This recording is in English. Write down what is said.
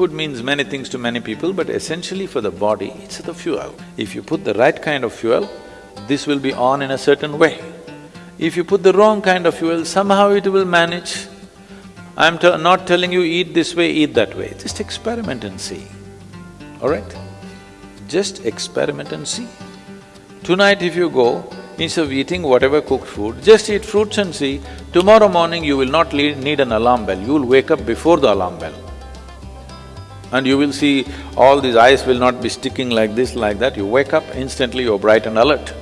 Food means many things to many people, but essentially for the body, it's the fuel. If you put the right kind of fuel, this will be on in a certain way. If you put the wrong kind of fuel, somehow it will manage. I'm not telling you eat this way, eat that way, just experiment and see, all right? Just experiment and see. Tonight if you go, instead of eating whatever cooked food, just eat fruits and see, tomorrow morning you will not need an alarm bell, you will wake up before the alarm bell. And you will see all these eyes will not be sticking like this, like that, you wake up, instantly you're bright and alert.